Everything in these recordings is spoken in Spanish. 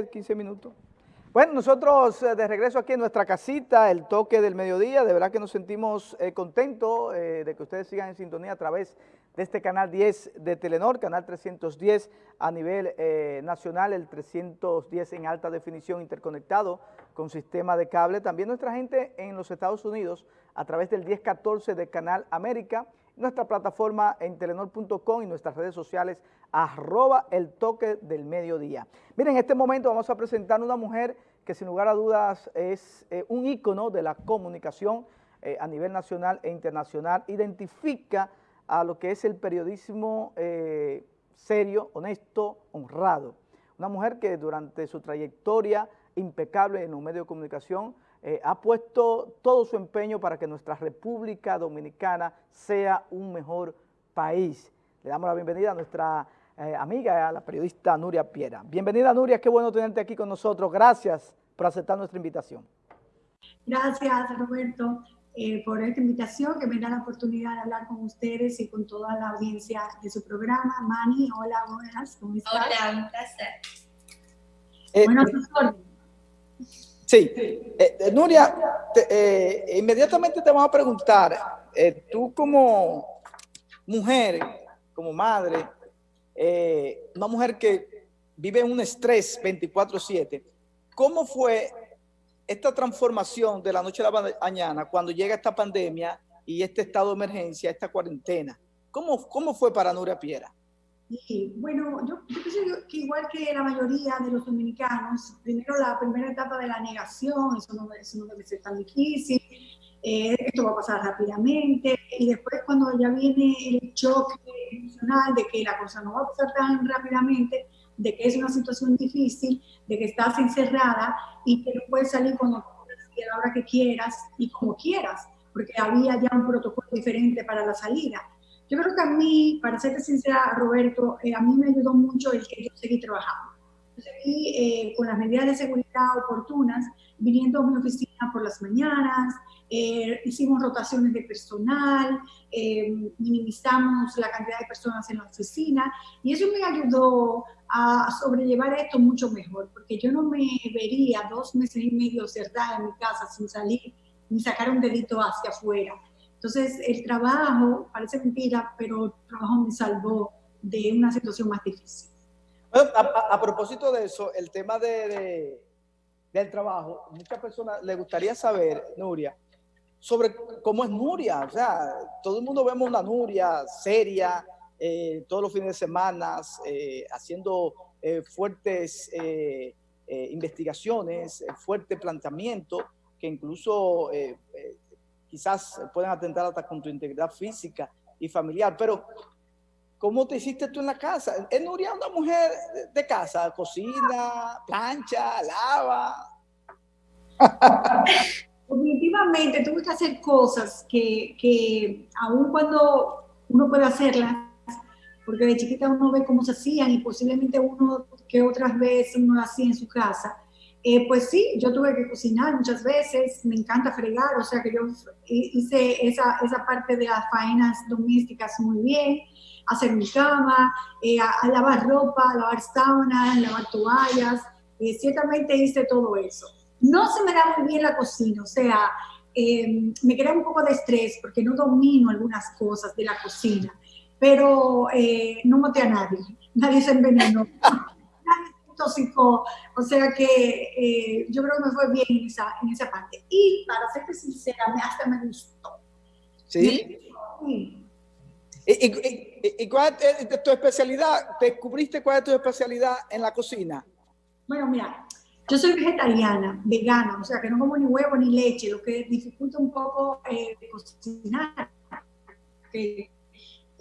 10, 15 minutos. Bueno, nosotros eh, de regreso aquí en nuestra casita, el toque del mediodía, de verdad que nos sentimos eh, contentos eh, de que ustedes sigan en sintonía a través de este canal 10 de Telenor, canal 310 a nivel nacional, el 310 en alta definición interconectado con sistema de cable. También nuestra gente en los Estados Unidos a través del 1014 de Canal América, nuestra plataforma en telenor.com y nuestras redes sociales arroba el toque del mediodía. Miren, en este momento vamos a presentar una mujer que sin lugar a dudas es eh, un ícono de la comunicación eh, a nivel nacional e internacional, identifica a lo que es el periodismo eh, serio, honesto, honrado. Una mujer que durante su trayectoria impecable en un medio de comunicación ha puesto todo su empeño para que nuestra República Dominicana sea un mejor país. Le damos la bienvenida a nuestra eh, amiga, la periodista Nuria Piera. Bienvenida Nuria, qué bueno tenerte aquí con nosotros. Gracias por aceptar nuestra invitación. Gracias Roberto eh, por esta invitación que me da la oportunidad de hablar con ustedes y con toda la audiencia de su programa. Mani, hola, buenas, ¿cómo estás? Hola, un placer. Eh, bueno, Sí, Nuria, inmediatamente te vamos a preguntar, tú como mujer, como madre, eh, una mujer que vive en un estrés 24-7, ¿cómo fue esta transformación de la noche a la mañana cuando llega esta pandemia y este estado de emergencia, esta cuarentena? ¿Cómo, cómo fue para Nuria Piera? Sí, bueno, yo, yo pienso que igual que la mayoría de los dominicanos, primero la primera etapa de la negación, eso no, eso no debe ser tan difícil, eh, esto va a pasar rápidamente, y después cuando ya viene el choque emocional de que la cosa no va a pasar tan rápidamente, de que es una situación difícil, de que estás encerrada y que no puedes salir cuando quieras, a la hora que quieras y como quieras, porque había ya un protocolo diferente para la salida. Yo creo que a mí, para serte sincera, Roberto, eh, a mí me ayudó mucho el que yo seguí trabajando. Yo seguí eh, con las medidas de seguridad oportunas, viniendo a mi oficina por las mañanas, eh, hicimos rotaciones de personal, eh, minimizamos la cantidad de personas en la oficina y eso me ayudó a sobrellevar esto mucho mejor, porque yo no me vería dos meses y medio cerrada en mi casa sin salir ni sacar un dedito hacia afuera. Entonces, el trabajo, parece mentira, pero el trabajo me salvó de una situación más difícil. a, propósito de eso, el tema de, del trabajo, muchas personas le gustaría saber, Nuria, sobre cómo es Nuria. O sea, todo el mundo vemos una Nuria seria, eh, todos los fines de semana, eh, haciendo eh, fuertes investigaciones, fuerte planteamiento, que incluso quizás pueden atentar hasta con tu integridad física y familiar. Pero, ¿cómo te hiciste tú en la casa? ¿Es Nuria una mujer de casa? ¿Cocina, plancha, lava? Definitivamente tuve que hacer cosas que, que aun cuando uno puede hacerlas, porque de chiquita uno ve cómo se hacían y posiblemente uno que otras veces uno hacía en su casa, eh, pues sí, yo tuve que cocinar muchas veces, me encanta fregar, o sea que yo hice esa, esa parte de las faenas domésticas muy bien, hacer mi cama, eh, a, lavar ropa, a lavar sábanas, lavar toallas, eh, ciertamente hice todo eso. No se me da muy bien la cocina, o sea, eh, me crea un poco de estrés porque no domino algunas cosas de la cocina, pero eh, no maté a nadie, nadie se envenenó, intoxicó, o sea que eh, yo creo que me fue bien en esa, en esa parte. Y para serte sincera, hasta me gustó. ¿Sí? ¿Y, cuál es tu especialidad? ¿Descubriste cuál es tu especialidad en la cocina? Bueno, mira, yo soy vegetariana, vegana, o sea que no como ni huevo ni leche, lo que dificulta un poco eh, cocinar.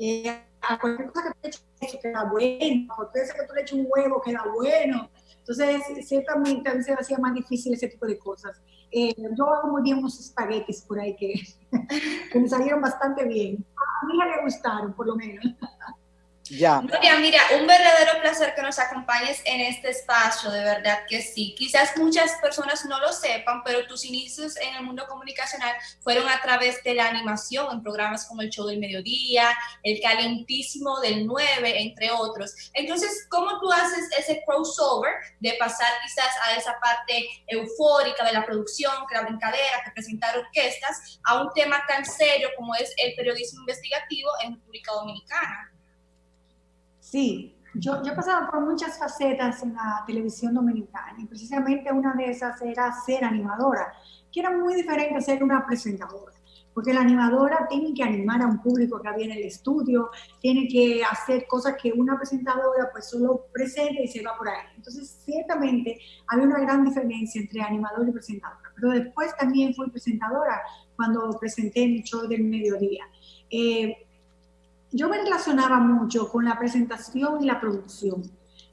Eh, a cualquier cosa que tú le eches queda bueno, a cualquier cosa que tú le eches un huevo queda bueno. Entonces, ciertamente a veces hacía más difícil ese tipo de cosas. Eh, yo hago muy bien unos espaguetis por ahí que, que me salieron bastante bien. A mí me gustaron, por lo menos. Ya. Mira, un verdadero placer que nos acompañes en este espacio, de verdad que sí. Quizás muchas personas no lo sepan, pero tus inicios en el mundo comunicacional fueron a través de la animación en programas como El Show del Mediodía, El Calentísimo del 9, entre otros. Entonces, ¿cómo tú haces ese crossover de pasar quizás a esa parte eufórica de la producción, que la brincadera, que presentar orquestas, a un tema tan serio como es el periodismo investigativo en República Dominicana? Sí, yo, yo he pasado por muchas facetas en la televisión dominicana y precisamente una de esas era ser animadora, que era muy diferente a ser una presentadora, porque la animadora tiene que animar a un público que había en el estudio, tiene que hacer cosas que una presentadora pues solo presenta y se va por ahí. Entonces, ciertamente había una gran diferencia entre animador y presentadora, pero después también fui presentadora cuando presenté mi show del mediodía. Eh, yo me relacionaba mucho con la presentación y la producción,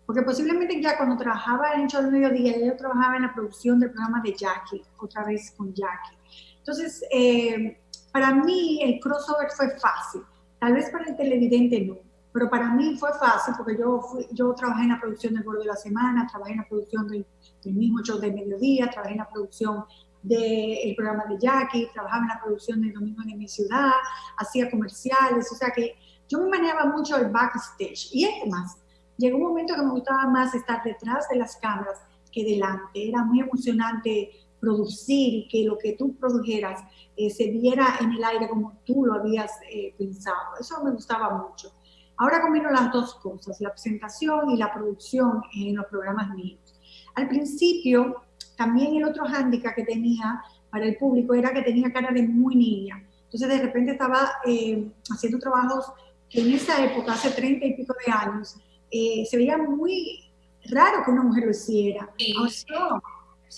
porque posiblemente ya cuando trabajaba en show del mediodía, yo trabajaba en la producción del programa de Jackie, otra vez con Jackie. Entonces, eh, para mí el crossover fue fácil, tal vez para el televidente no, pero para mí fue fácil porque yo, yo trabajé en la producción del Gordo de la Semana, trabajé en la producción del, mismo show del mediodía, trabajé en la producción del programa de Jackie, trabajaba en la producción del Domingo de mi ciudad, hacía comerciales, o sea que yo me manejaba mucho el backstage. Y es más, llegó un momento que me gustaba más estar detrás de las cámaras que delante. Era muy emocionante producir y que lo que tú produjeras eh, se viera en el aire como tú lo habías eh, pensado. Eso me gustaba mucho. Ahora combino las dos cosas, la presentación y la producción en los programas míos. Al principio, también el otro hándicap que tenía para el público era que tenía cara de muy niña. Entonces de repente estaba eh, haciendo trabajos que en esa época, hace treinta y pico de años, eh, se veía muy raro que una mujer lo hiciera. Sí, no.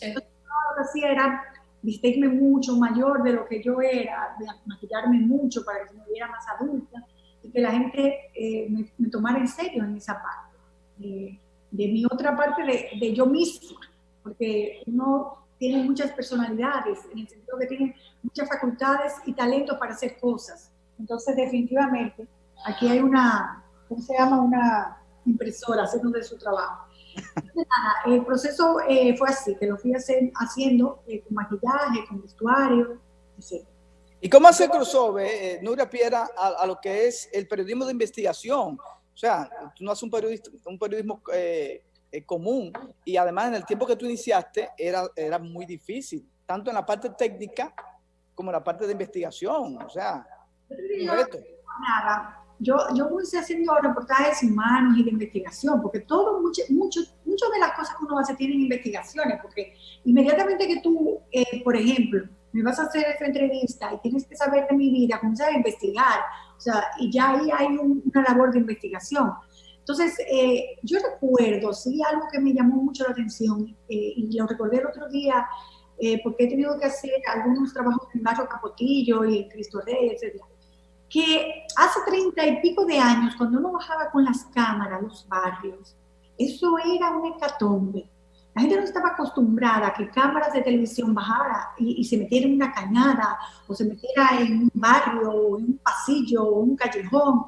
Entonces, lo que hacía era vestirme mucho mayor de lo que yo era, maquillarme mucho para que me viera más adulta y que la gente eh, me, tomara en serio en esa parte. de mi otra parte de, de, yo misma, porque uno tiene muchas personalidades, en el sentido que tiene muchas facultades y talento para hacer cosas. Entonces, definitivamente, Aquí hay una, ¿cómo se llama? Una impresora haciendo de su trabajo. el proceso eh, fue así, que lo fui haciendo eh, con maquillaje, con vestuario, etc. ¿Y cómo hace crossover, eh, Nuria Piera, a, lo que es el periodismo de investigación? O sea, tú no haces un, un periodismo común y además en el tiempo que tú iniciaste era, era muy difícil, tanto en la parte técnica como en la parte de investigación. O sea, un reto. Nada, yo, yo voy haciendo reportajes humanos y de investigación, porque todo, mucho, mucho, muchas de las cosas que uno hace tienen investigaciones, porque inmediatamente que tú, eh, por ejemplo, me vas a hacer esta entrevista y tienes que saber de mi vida, comienzas a investigar, o sea, y ya ahí hay una labor de investigación. Entonces, eh, yo recuerdo, sí, algo que me llamó mucho la atención, eh, y lo recordé el otro día, porque he tenido que hacer algunos trabajos en Barrio Capotillo y en Cristo Rey, etc que hace treinta y pico de años, cuando uno bajaba con las cámaras los barrios, eso era un hecatombe. La gente no estaba acostumbrada a que cámaras de televisión bajara y, se metiera en una cañada o se metiera en un barrio o en un pasillo o un callejón.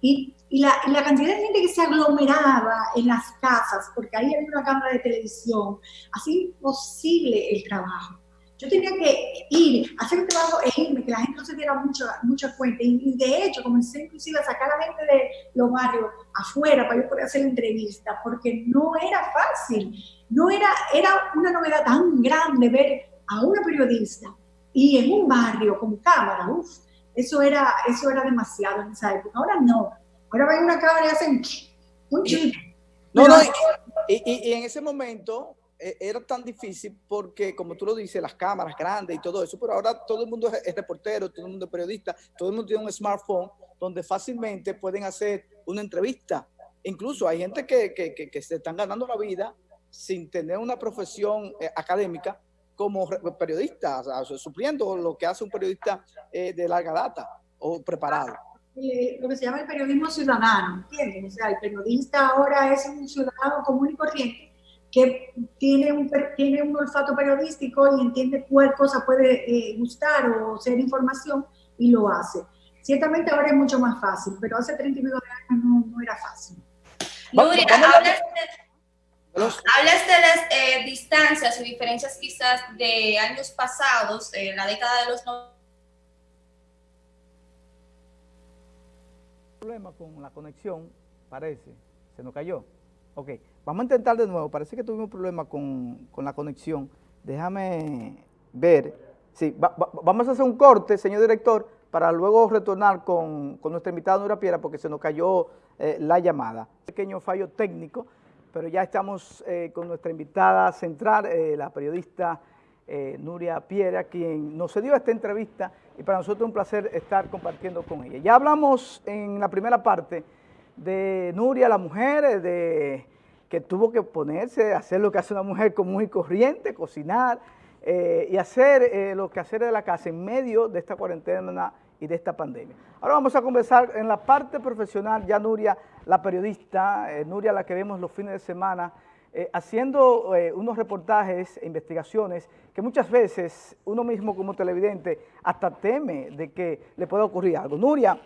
Y, y, la, cantidad de gente que se aglomeraba en las casas porque ahí había una cámara de televisión, hacía imposible el trabajo yo tenía que ir, hacer un trabajo e irme, que la gente no se diera mucha, mucha cuenta. Y, de hecho, comencé inclusive a sacar a la gente de los barrios afuera para yo poder hacer entrevistas, porque no era fácil. No era, era una novedad tan grande ver a una periodista y en un barrio con cámara, eso era, eso era demasiado en esa época. Ahora no. Ahora ven una cámara y hacen un chiste. No, no, y, y en ese momento e, era tan difícil porque, como tú lo dices, las cámaras grandes y todo eso, pero ahora todo el mundo es, reportero, todo el mundo es periodista, todo el mundo tiene un smartphone donde fácilmente pueden hacer una entrevista. Incluso hay gente que, que, que, se están ganando la vida sin tener una profesión eh, académica como periodista, o sea, supliendo lo que hace un periodista eh, de larga data o preparado. Eh, lo que se llama el periodismo ciudadano, ¿entiendes? O sea, el periodista ahora es un ciudadano común y corriente que tiene un, tiene un olfato periodístico y entiende cuál cosa puede eh, gustar o ser información y lo hace. Ciertamente ahora es mucho más fácil, pero hace 30 y de años no, era Nuria, hablas de, hablas de las eh, distancias y diferencias quizás de años pasados, en la década de los 90. Problema con la conexión, parece, se nos cayó. Ok, vamos a intentar de nuevo, parece que tuvimos problema con, con la conexión. Déjame ver. Sí, vamos a hacer un corte, señor director, para luego retornar con, nuestra invitada Nura Piera porque se nos cayó eh, la llamada. Pequeño fallo técnico, pero ya estamos eh, con nuestra invitada central, eh, la periodista Nuria Piera, quien nos dio esta entrevista y para nosotros es un placer estar compartiendo con ella. Ya hablamos en la primera parte de Nuria, la mujer, de que tuvo que ponerse, hacer lo que hace una mujer común y corriente, cocinar, eh, y hacer eh, lo que hacer de la casa en medio de esta cuarentena y de esta pandemia. Ahora vamos a conversar en la parte profesional, ya Nuria, la periodista, eh, Nuria la que vemos los fines de semana, haciendo unos reportajes e investigaciones que muchas veces uno mismo como televidente hasta teme de que le pueda ocurrir algo. Nuria,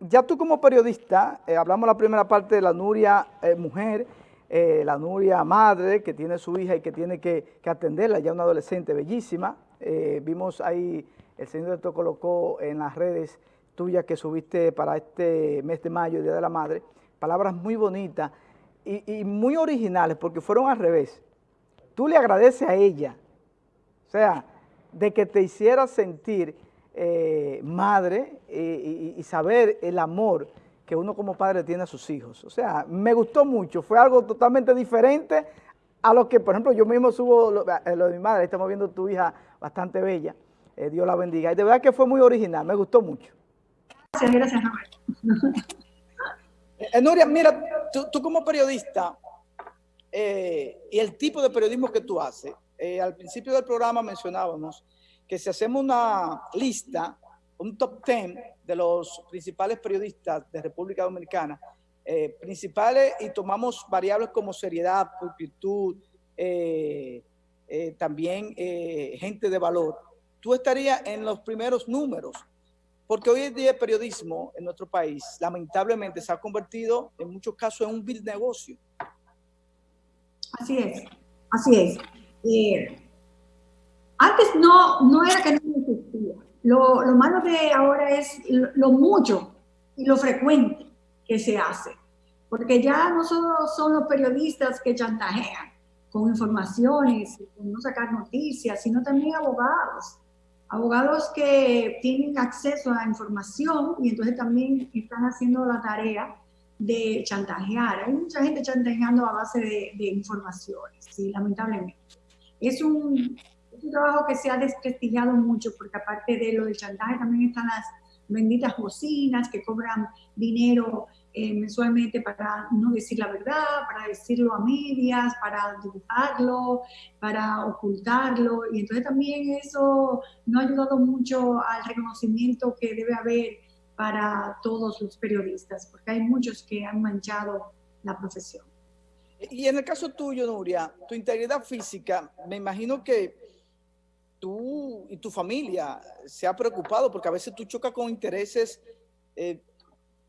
ya tú como periodista, hablamos la primera parte de la Nuria mujer, eh, la Nuria madre, que tiene su hija y que tiene que, atenderla, ya una adolescente bellísima. Eh, vimos ahí, el señor te colocó en las redes tuyas que subiste para este mes de mayo, Día de la Madre, palabras muy bonitas y, muy originales, porque fueron al revés. Tú le agradeces a ella, o sea, de que te hiciera sentir eh, madre y saber el amor que uno como padre tiene a sus hijos. O sea, me gustó mucho, fue algo totalmente diferente a lo que, por ejemplo, yo mismo subo lo, eh, de mi madre, estamos viendo tu hija bastante bella, eh, Dios la bendiga. Y de verdad que fue muy original, me gustó mucho. Gracias, gracias, eh, Nuria, mira, tú, como periodista y el tipo de periodismo que tú haces, al principio del programa mencionábamos que si hacemos una lista un top 10 de los principales periodistas de República Dominicana, eh, principales y tomamos variables como seriedad, pulcritud, eh, eh, también gente de valor, tú estarías en los primeros números, porque hoy en día el periodismo en nuestro país lamentablemente se ha convertido en muchos casos en un vil negocio. Así es, así es. antes no, no era que no existía lo, malo de ahora es lo, mucho y lo frecuente que se hace, porque ya no solo son los periodistas que chantajean con informaciones, con no sacar noticias, sino también abogados, abogados que tienen acceso a información y entonces también están haciendo la tarea de chantajear. Hay mucha gente chantajeando a base de, de informaciones, sí, lamentablemente. Es un, es un trabajo que se ha desprestigiado mucho porque aparte de lo del chantaje también están las benditas bocinas que cobran dinero eh, mensualmente para no decir la verdad, para decirlo a medias, para dibujarlo, para ocultarlo. Y entonces también eso no ha ayudado mucho al reconocimiento que debe haber para todos los periodistas, porque hay muchos que han manchado la profesión. Y en el caso tuyo, Nuria, tu integridad física, me imagino que tú y tu familia se ha preocupado porque a veces tú chocas con intereses eh,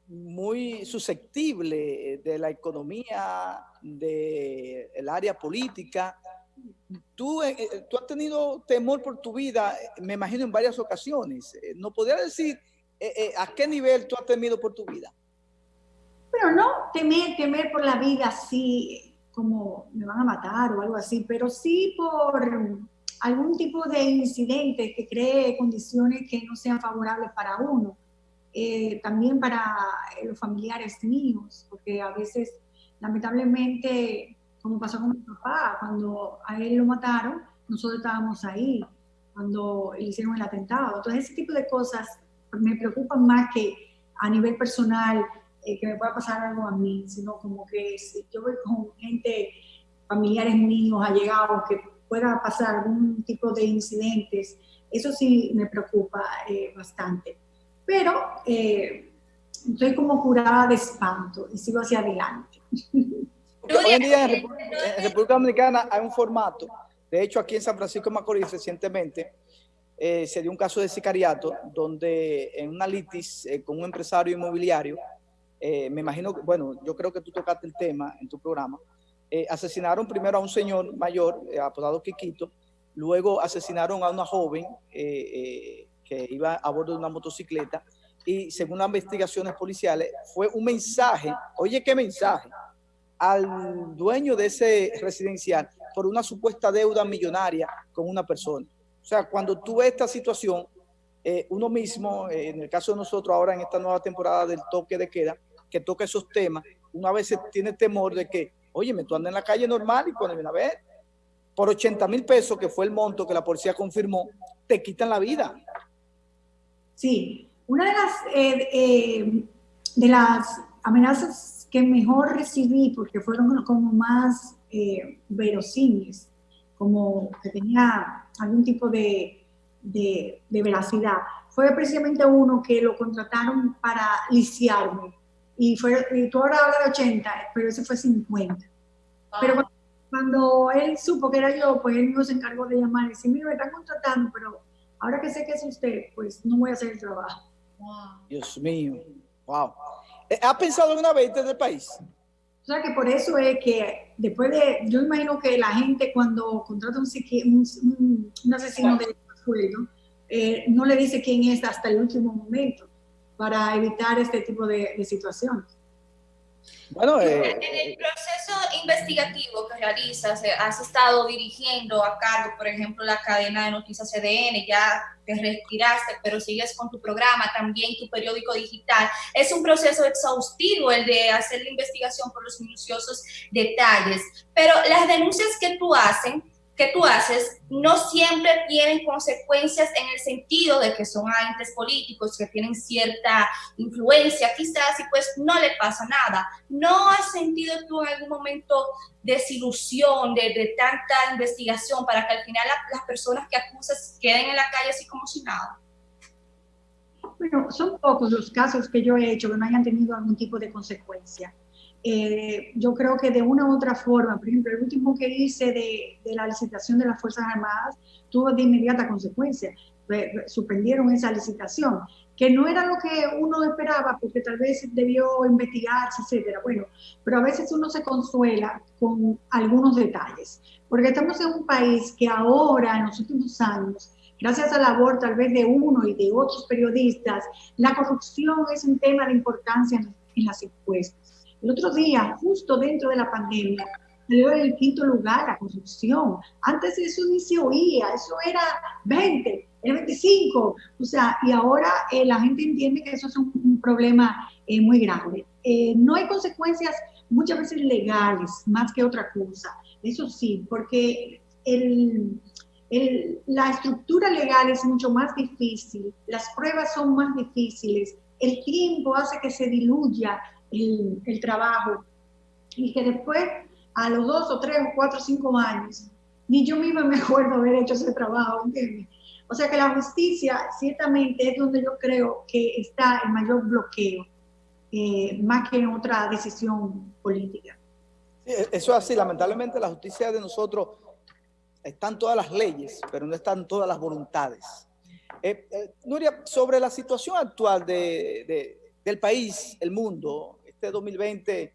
muy susceptibles de la economía, del área política. Tú, eh, eh, tú has tenido temor por tu vida, me imagino, en varias ocasiones. ¿No podría decir a qué nivel tú has temido por tu vida? Pero no temer, temer por la vida así, como me van a matar o algo así, pero sí por algún tipo de incidente que cree condiciones que no sean favorables para uno, eh, también para eh, los familiares míos, porque a veces, lamentablemente, como pasó con mi papá, cuando a él lo mataron, nosotros estábamos ahí, cuando le hicieron el atentado. Entonces, ese tipo de cosas me preocupan más que a nivel personal, eh, que me pueda pasar algo a mí, sino como que si yo voy con gente, familiares míos, allegados, que pueda pasar algún tipo de incidentes, eso sí me preocupa eh, bastante. Pero eh, estoy como curada de espanto y sigo hacia adelante. Hoy en día en República, Dominicana hay un formato, de hecho aquí en San Francisco de Macorís recientemente eh, se dio un caso de sicariato donde en una litis con un empresario inmobiliario eh, me imagino, bueno, yo creo que tú tocaste el tema en tu programa, eh, asesinaron primero a un señor mayor, apodado Quiquito, luego asesinaron a una joven que iba a bordo de una motocicleta y según las investigaciones policiales fue un mensaje, oye qué mensaje, al dueño de ese residencial por una supuesta deuda millonaria con una persona. O sea, cuando tú ves esta situación, eh, uno mismo, eh, en el caso de nosotros ahora en esta nueva temporada del toque de queda, que toca esos temas, uno a veces tiene temor de que, oye, me tú andas en la calle normal y cuando viene a ver, por 80 mil pesos, que fue el monto que la policía confirmó, te quitan la vida. Sí, una de las, eh, de las amenazas que mejor recibí, porque fueron como más verosímiles, como que tenía algún tipo de de, veracidad. Fue precisamente uno que lo contrataron para lisiarme. Y, fue, y tú ahora hablas de 80, pero ese fue 50. Pero cuando, él supo que era yo, pues él mismo se encargó de llamar y decir, mira, me están contratando, pero ahora que sé que es usted, pues no voy a hacer el trabajo. Dios mío, wow. Eh, ¿Ha pensado alguna vez desde el país? O sea que por eso es que después de, yo imagino que la gente cuando contrata un, un, un asesino de eh, no le dice quién es hasta el último momento para evitar este tipo de, situaciones. Bueno, eh, en el proceso investigativo que realizas, eh, has estado dirigiendo a cargo, por ejemplo, la cadena de noticias CDN, ya te retiraste, pero sigues con tu programa, también tu periódico digital. Es un proceso exhaustivo el de hacer la investigación por los minuciosos detalles, pero las denuncias que tú haces que tú haces no siempre tienen consecuencias en el sentido de que son agentes políticos que tienen cierta influencia quizás y pues no le pasa nada. ¿No has sentido tú en algún momento desilusión de, de tanta investigación para que al final las personas que acusas queden en la calle así como si nada? Bueno, son pocos los casos que yo he hecho que no hayan tenido algún tipo de consecuencia. Eh, yo creo que de una u otra forma, por ejemplo, el último que hice de, de la licitación de las Fuerzas Armadas tuvo de inmediata consecuencia, suspendieron esa licitación, que no era lo que uno esperaba, porque tal vez debió investigarse, etcétera. Bueno, pero a veces uno se consuela con algunos detalles, porque estamos en un país que ahora, en los últimos años, gracias a la labor tal vez de uno y de otros periodistas, la corrupción es un tema de importancia en las encuestas. El otro día, justo dentro de la pandemia, salió en el quinto lugar la construcción. Antes eso ni se oía, eso era 20, era 25. O sea, y ahora eh, la gente entiende que eso es un, problema eh, muy grande. Eh, no hay consecuencias muchas veces legales, más que otra cosa. Eso sí, porque el, el, la estructura legal es mucho más difícil, las pruebas son más difíciles, el tiempo hace que se diluya el, trabajo y que después, a los dos o tres o cuatro o cinco años, ni yo misma me acuerdo haber hecho ese trabajo, ¿entiendes? O sea que la justicia ciertamente es donde yo creo que está el mayor bloqueo, eh, más que en otra decisión política. Sí, e-, eso es así, lamentablemente la justicia de nosotros están todas las leyes, pero no están todas las voluntades. Eh, eh, Nuria, sobre la situación actual de, del país, el mundo, este 2020,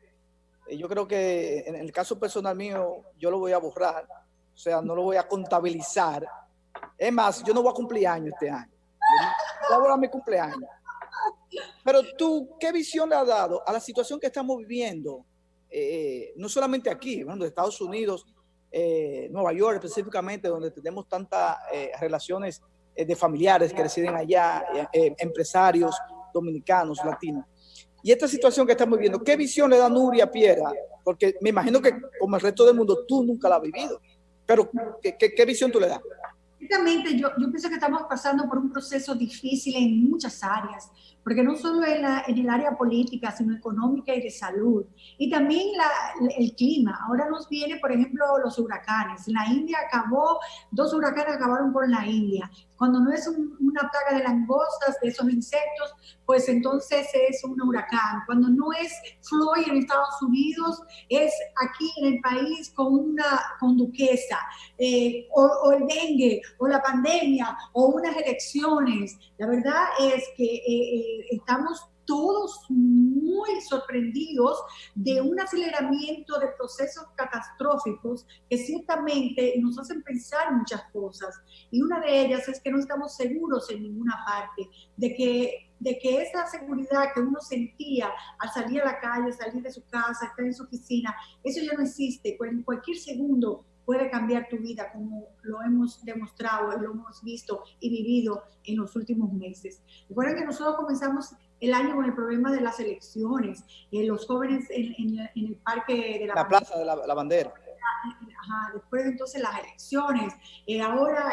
eh, yo creo que en el caso personal mío, yo lo voy a borrar, o sea, no lo voy a contabilizar. Es más, yo no voy a cumplir años este año. Voy a mi cumpleaños. Pero tú, ¿qué visión le has dado a la situación que estamos viviendo? Eh, no solamente aquí, bueno, de Estados Unidos, eh, Nueva York específicamente, donde tenemos tantas relaciones de familiares que residen allá, empresarios dominicanos, latinos. Y esta situación que estamos viviendo, ¿qué visión le da Nuria Piera? Porque me imagino que como el resto del mundo tú nunca la has vivido. Pero ¿qué, qué, visión tú le das? Exactamente, yo, yo pienso que estamos pasando por un proceso difícil en muchas áreas porque no solo en, en, el área política, sino económica y de salud. Y también el clima. Ahora nos viene, por ejemplo, los huracanes. La India acabó, dos huracanes acabaron con la India. Cuando no es una plaga de langostas, de esos insectos, pues entonces es un huracán. Cuando no es Floyd en Estados Unidos, es aquí en el país con una con duquesa, eh, o, el dengue, o la pandemia, o unas elecciones. La verdad es que eh, eh, estamos todos muy sorprendidos de un aceleramiento de procesos catastróficos que ciertamente nos hacen pensar muchas cosas. Y una de ellas es que no estamos seguros en ninguna parte, de que, de que esa seguridad que uno sentía al salir a la calle, salir de su casa, estar en su oficina, eso ya no existe. En cualquier segundo puede cambiar tu vida como lo hemos demostrado, lo hemos visto y vivido en los últimos meses. Recuerden que nosotros comenzamos el año con el problema de las elecciones, eh, los jóvenes en, el parque de la, la plaza de la, bandera. Ajá, después entonces las elecciones, eh, ahora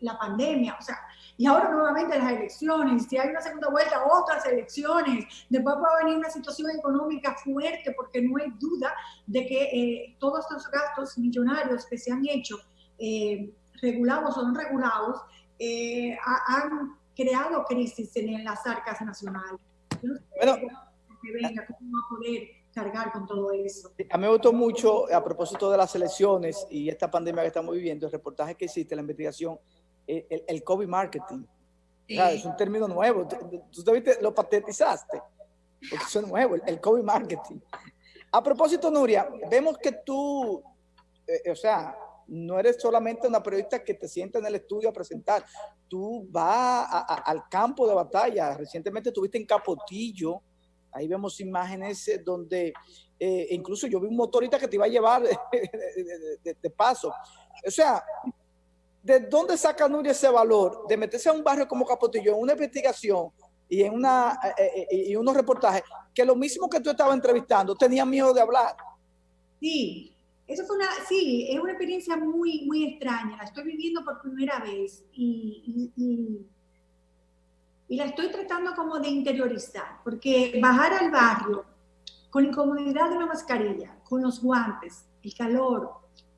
la pandemia, o sea, y ahora nuevamente las elecciones, si hay una segunda vuelta, otras elecciones, después puede venir una situación económica fuerte, porque no hay duda de que eh, todos estos gastos millonarios que se han hecho, regulados o no regulados, han creado crisis en las arcas nacionales. bueno, que venga, ¿cómo va a poder cargar con todo eso? A mí me gustó mucho, a propósito de las elecciones y esta pandemia que estamos viviendo, el reportaje que existe, la investigación, el, el COVID marketing. es un término nuevo. Tú, tú viste, lo patentizaste, porque eso es nuevo, el, COVID marketing. A propósito, Nuria, vemos que tú, eh, o sea, no eres solamente una periodista que te sienta en el estudio a presentar, tú vas al campo de batalla. Recientemente estuviste en Capotillo, ahí vemos imágenes eh, donde eh, incluso yo vi un motorista que te iba a llevar de, paso. O sea, ¿de dónde saca Nuria ese valor de meterse a un barrio como Capotillo en una investigación y en una, eh, y unos reportajes que lo mismo que tú estabas entrevistando tenía miedo de hablar? Sí, eso fue una, sí, es una experiencia muy, muy extraña. La estoy viviendo por primera vez y, y, la estoy tratando como de interiorizar, porque bajar al barrio con la incomodidad de una mascarilla, con los guantes, el calor,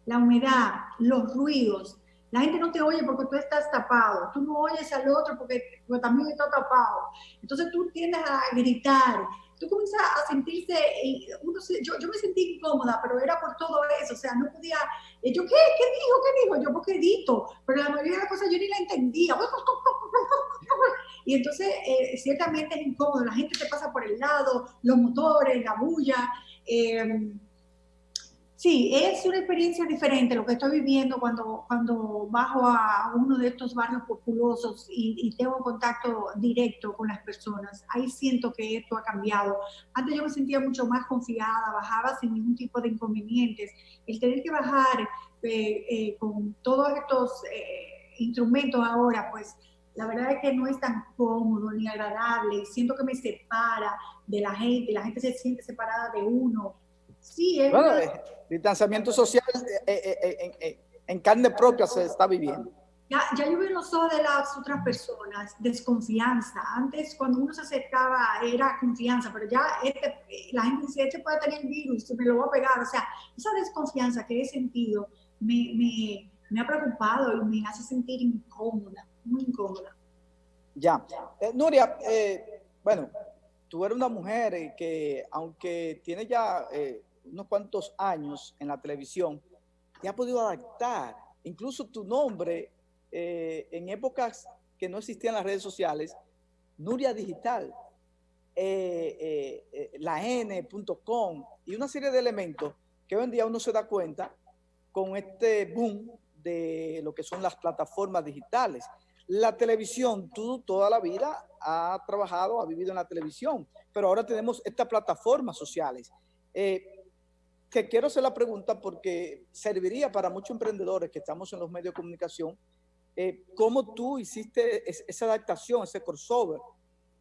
la humedad, los ruidos, la gente no te oye porque tú estás tapado, tú no oyes al otro porque, porque también está tapado. Entonces tú tiendes a gritar, tú comienzas a sentirse, uno, yo, yo, me sentí incómoda, pero era por todo eso, o sea, no podía, eh, yo, ¿qué? ¿Qué dijo? ¿Qué dijo? Yo, porque edito, pero la mayoría de las cosas yo ni la entendía. Y entonces, eh, ciertamente es incómodo, la gente te pasa por el lado, los motores, la bulla. Eh, Sí, es una experiencia diferente lo que estoy viviendo cuando, cuando bajo a uno de estos barrios populosos y, tengo contacto directo con las personas. Ahí siento que esto ha cambiado. Antes yo me sentía mucho más confiada, bajaba sin ningún tipo de inconvenientes. El tener que bajar eh, eh, con todos estos eh, instrumentos ahora, pues la verdad es que no es tan cómodo ni agradable. Siento que me separa de la gente, la gente se siente separada de uno Sí, es bueno, el distanciamiento social eh, eh, eh, en carne propia se está viviendo. Ya, ya yo veo los ojos de las otras personas, desconfianza. Antes, cuando uno se acercaba, era confianza, pero ya este, la gente dice, este puede tener el virus, me lo voy a pegar. O sea, esa desconfianza que he sentido me, me, me ha preocupado y me hace sentir incómoda, muy incómoda. Ya. Nuria, bueno, tú eres una mujer que, aunque tiene ya unos cuantos años en la televisión, te ha podido adaptar. Incluso tu nombre, eh, en épocas que no existían las redes sociales, Nuria Digital, eh, eh, la N.com y una serie de elementos que hoy en día uno se da cuenta con este boom de lo que son las plataformas digitales. La televisión, tú toda la vida has trabajado, has vivido en la televisión, pero ahora tenemos estas plataformas sociales que quiero hacer la pregunta porque serviría para muchos emprendedores que estamos en los medios de comunicación, eh, ¿cómo tú hiciste esa adaptación, ese crossover?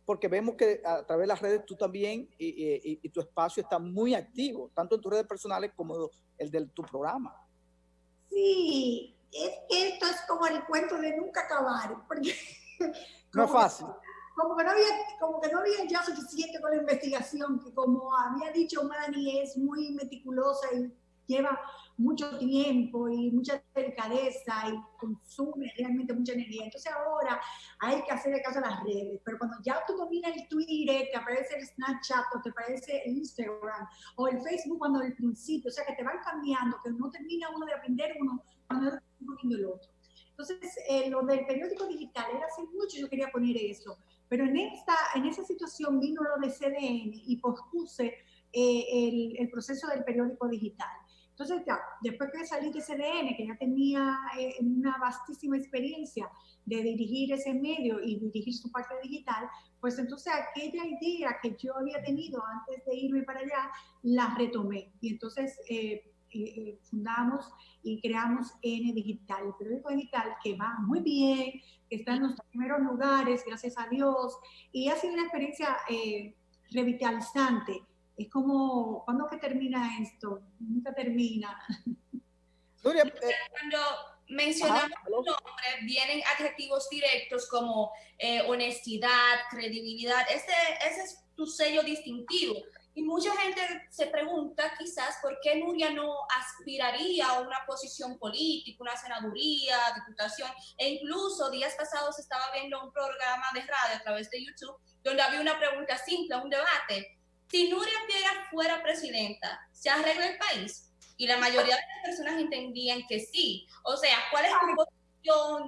Porque vemos que a través de las redes tú también y, tu espacio está muy activo, tanto en tus redes personales como el de tu programa. Sí, es que esto es como el cuento de nunca acabar, porque... No es fácil como que no había, como que no había ya suficiente con la investigación, que como había dicho Manny, es muy meticulosa y lleva mucho tiempo y mucha delicadeza y consume realmente mucha energía. Entonces ahora hay que hacerle caso a las redes, pero cuando ya tú dominas el Twitter, te aparece el Snapchat o te aparece el Instagram o el Facebook cuando al principio, o sea que te van cambiando, que no termina uno de aprender uno cuando está poniendo el otro. Entonces, eh, lo del periódico digital era hace mucho yo quería poner eso, Pero en, esta, en esa situación vino lo de CDN y pospuse eh, el, el, proceso del periódico digital. Entonces, ya, después que salí de CDN, que ya tenía eh, una vastísima experiencia de dirigir ese medio y dirigir su parte digital, pues entonces aquella idea que yo había tenido antes de irme para allá, la retomé. Y entonces eh, eh, fundamos y creamos N Digital, el periódico digital que va muy bien, que está en los primeros lugares, gracias a Dios, y ha sido una experiencia revitalizante es como, ¿cuándo que termina esto? Nunca termina. Eh, Cuando mencionamos tu nombre, vienen adjetivos directos como eh, honestidad, credibilidad. Ese, ese es tu sello distintivo. Y mucha gente se pregunta quizás por qué Nuria no aspiraría a una posición política, una senaduría, diputación. E incluso días pasados estaba viendo un programa de radio a través de YouTube donde había una pregunta simple, un debate si Nuria Piera fuera presidenta, ¿se arregla el país? Y la mayoría de las personas entendían que sí. O sea, ¿cuál es tu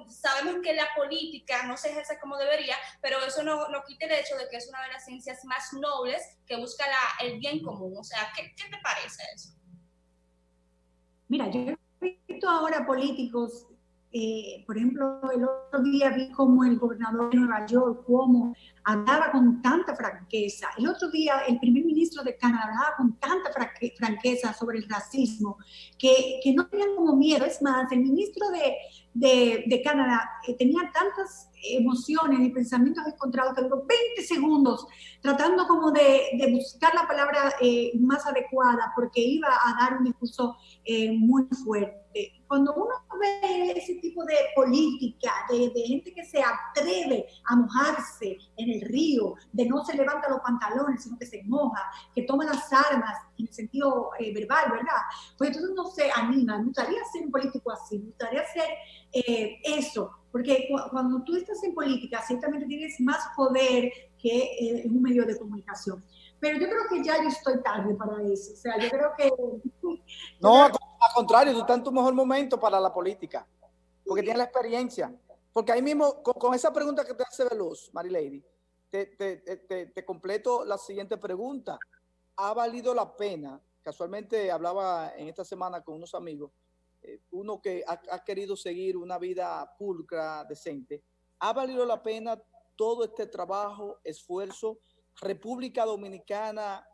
Sabemos que la política no se ejerce como debería, pero eso no, no quita el hecho de que es una de las ciencias más nobles que busca la, el bien común. O sea, ¿qué, qué te parece eso? Mira, yo he visto ahora políticos eh, por ejemplo, el otro día vi como el gobernador de Nueva York, cómo hablaba con tanta franqueza. El otro día el primer ministro de Canadá hablaba con tanta franqueza sobre el racismo, que, que no tenían como miedo. Es más, el ministro de, de, de Canadá eh, tenía tantas emociones y pensamientos encontrados que duró 20 segundos tratando como de, de buscar la palabra eh, más adecuada porque iba a dar un discurso eh, muy fuerte. Cuando uno ve ese tipo de política, de, de, gente que se atreve a mojarse en el río, de no se levanta los pantalones, sino que se moja, que toma las armas en el sentido eh, verbal, ¿verdad? Pues entonces uno se anima, me gustaría ser un político así, me gustaría ser eh, eso, porque cuando tú estás en política, ciertamente tienes más poder que eh, en un medio de comunicación. Pero yo creo que ya yo estoy tarde para eso. O sea, yo creo que... No, al contrario, tú estás en tu mejor momento para la política, porque tienes la experiencia. Porque ahí mismo, con, esa pregunta que te hace Veloz, Marilady, te, completo la siguiente pregunta. ¿Ha valido la pena? Casualmente hablaba en esta semana con unos amigos eh, uno que ha, querido seguir una vida pulcra, decente, ¿ha valido la pena todo este trabajo, esfuerzo? República Dominicana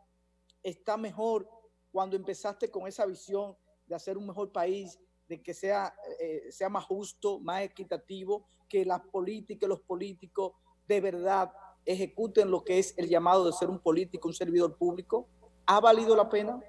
está mejor cuando empezaste con esa visión de hacer un mejor país, de que sea, eh, sea más justo, más equitativo, que las políticas, los políticos de verdad ejecuten lo que es el llamado de ser un político, un servidor público. ¿Ha valido la pena?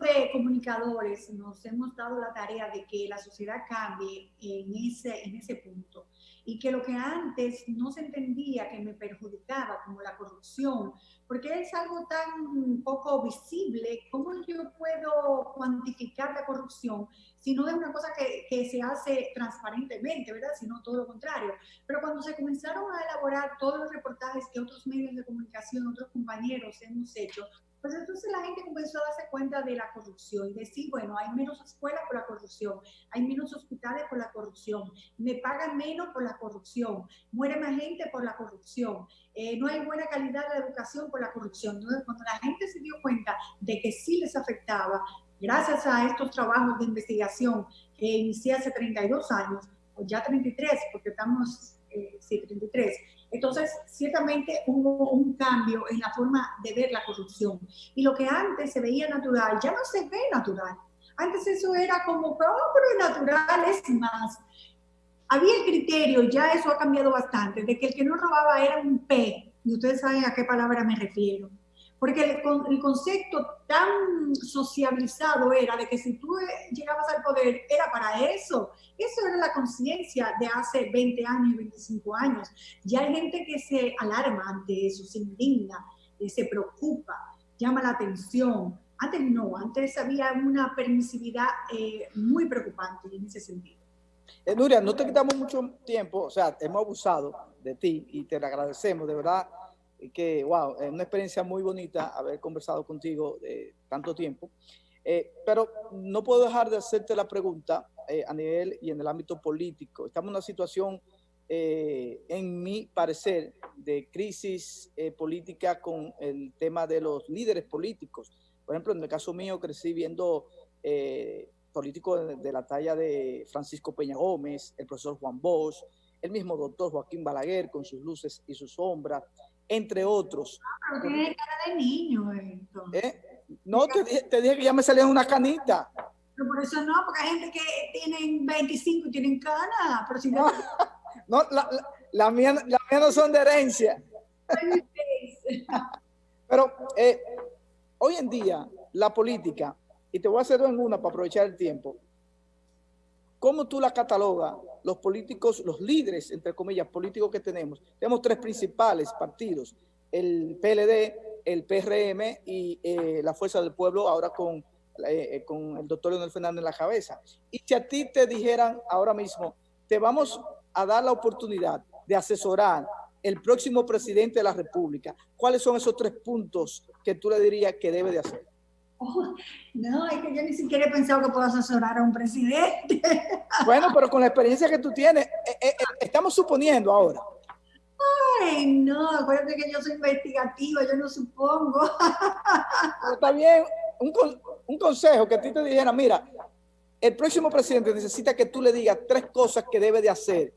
De comunicadores nos hemos dado la tarea de que la sociedad cambie en ese, en ese punto y que lo que antes no se entendía que me perjudicaba, como la corrupción, porque es algo tan poco visible, ¿cómo yo puedo cuantificar la corrupción si no es una cosa que, que se hace transparentemente, ¿verdad? Sino todo lo contrario. Pero cuando se comenzaron a elaborar todos los reportajes que otros medios de comunicación, otros compañeros hemos hecho, pues entonces la gente comenzó a darse cuenta de la corrupción y decir, bueno, hay menos escuelas por la corrupción, hay menos hospitales por la corrupción, me pagan menos por la corrupción, muere más gente por la corrupción, eh, no hay buena calidad de la educación por la corrupción. Entonces, cuando la gente se dio cuenta de que sí les afectaba, gracias a estos trabajos de investigación que inicié hace 32 años, o ya 33, porque estamos, eh, sí, 33, entonces, ciertamente hubo un cambio en la forma de ver la corrupción. Y lo que antes se veía natural, ya no se ve natural. Antes eso era como, oh, pero natural es más. Había el criterio, ya eso ha cambiado bastante, de que el que no robaba era un P. Y ustedes saben a qué palabra me refiero. Porque el, el, concepto tan sociabilizado era de que si tú eh, llegabas al poder era para eso. Eso era la conciencia de hace 20 años, 25 años. Ya hay gente que se alarma ante eso, se indigna, eh, se preocupa, llama la atención. Antes no, antes había una permisividad eh, muy preocupante en ese sentido. Nuria, no te quitamos mucho tiempo, o sea, hemos abusado de ti y te lo agradecemos, de verdad que, wow, es una experiencia muy bonita haber conversado contigo de tanto tiempo. Eh, pero no puedo dejar de hacerte la pregunta eh, a nivel y en el ámbito político. Estamos en una situación eh, en mi parecer, de crisis eh, política con el tema de los líderes políticos. Por ejemplo, en el caso mío crecí viendo eh, políticos de, la talla de Francisco Peña Gómez, el profesor Juan Bosch, el mismo doctor Joaquín Balaguer con sus luces y sus sombras, entre otros. Pero tiene cara de niño, ¿Eh? No, te dije, te dije que ya me salía una canita. Pero por eso no, porque hay gente que tienen 25 y tienen cana, pero si no... no la, la, mía, la mía no son de herencia. pero eh, hoy en día la política, y te voy a hacer en una para aprovechar el tiempo, ¿cómo tú la catalogas los políticos, los líderes, entre comillas, políticos que tenemos? Tenemos tres principales partidos, el PLD, el PRM y eh, la Fuerza del Pueblo, ahora con eh, eh, con el doctor Leonel Fernández en la cabeza. Y si a ti te dijeran ahora mismo, te vamos a dar la oportunidad de asesorar el próximo presidente de la República, ¿cuáles son esos tres puntos que tú le dirías que debe de hacer? Oh, no, es que yo ni siquiera he pensado que puedo asesorar a un presidente. Bueno, pero con la experiencia que tú tienes, eh, estamos suponiendo ahora. Ay, no, acuérdate que yo soy investigativa, yo no supongo. está bien, un, un consejo que a ti te dijera, mira, el próximo presidente necesita que tú le digas tres cosas que debe de hacer